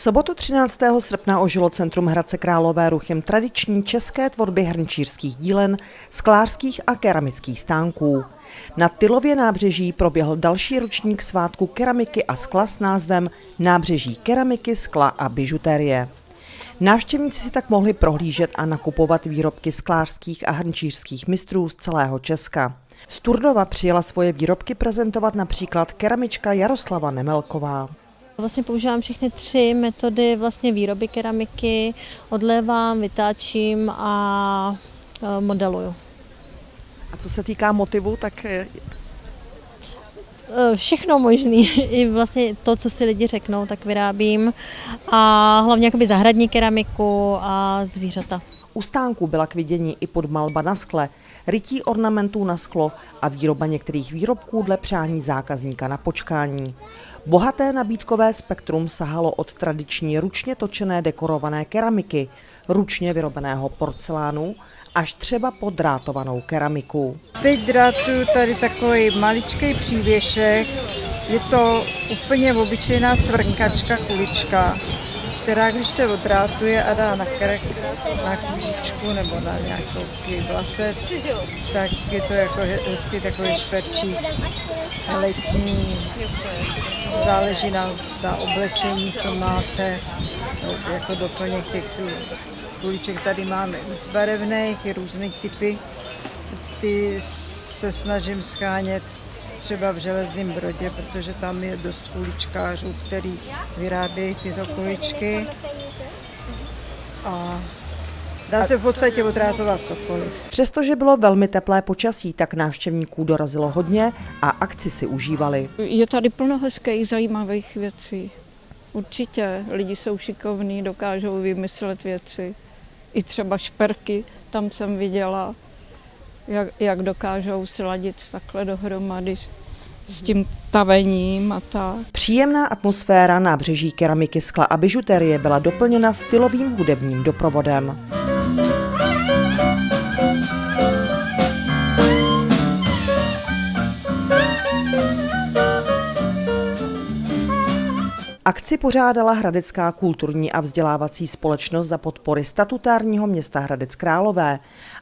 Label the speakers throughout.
Speaker 1: V sobotu 13. srpna ožilo centrum Hradce Králové ruchem tradiční české tvorby hrnčířských dílen, sklářských a keramických stánků. Na Tylově nábřeží proběhl další ročník svátku keramiky a skla s názvem Nábřeží keramiky, skla a bižuterie. Návštěvníci si tak mohli prohlížet a nakupovat výrobky sklářských a hrnčířských mistrů z celého Česka. Z Turdova přijela svoje výrobky prezentovat například keramička Jaroslava Nemelková.
Speaker 2: Vlastně používám všechny tři metody vlastně výroby keramiky, odlévám, vytáčím a e, modeluju.
Speaker 1: A co se týká motivu, tak
Speaker 2: e, Všechno možný, i vlastně to, co si lidi řeknou, tak vyrábím a hlavně jakoby zahradní keramiku a zvířata.
Speaker 1: U stánku byla k vidění i podmalba na skle, rytí ornamentů na sklo a výroba některých výrobků dle přání zákazníka na počkání. Bohaté nabídkové spektrum sahalo od tradiční ručně točené dekorované keramiky, ručně vyrobeného porcelánu, až třeba po drátovanou keramiku.
Speaker 3: Teď drátuju tady takový maličký přívěšek, je to úplně obyčejná cvrnkačka kulička která když se odrátuje a dá na krk, na kůžičku nebo na nějakou vlasec, tak je to jako hezky takový šperčík letní. Záleží na, na oblečení, co máte, jako doplněk těch kuliček. Tady máme víc barevných, různých typy. Ty se snažím schánět třeba v Železném Brodě, protože tam je dost kuličkářů, který vyrábějí tyto kuličky. A Dá se v podstatě odrátovat cokoliv.
Speaker 1: Přestože bylo velmi teplé počasí, tak návštěvníků dorazilo hodně a akci si užívali.
Speaker 4: Je tady plno hezkých, zajímavých věcí. Určitě. Lidi jsou šikovní, dokážou vymyslet věci. I třeba šperky, tam jsem viděla jak, jak dokážou sladit takhle dohromady s tím tavením a tak.
Speaker 1: Příjemná atmosféra nábřeží keramiky, skla a bižuterie byla doplněna stylovým hudebním doprovodem. Akci pořádala Hradecká kulturní a vzdělávací společnost za podpory statutárního města Hradec Králové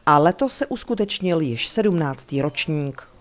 Speaker 1: a letos se uskutečnil již 17. ročník.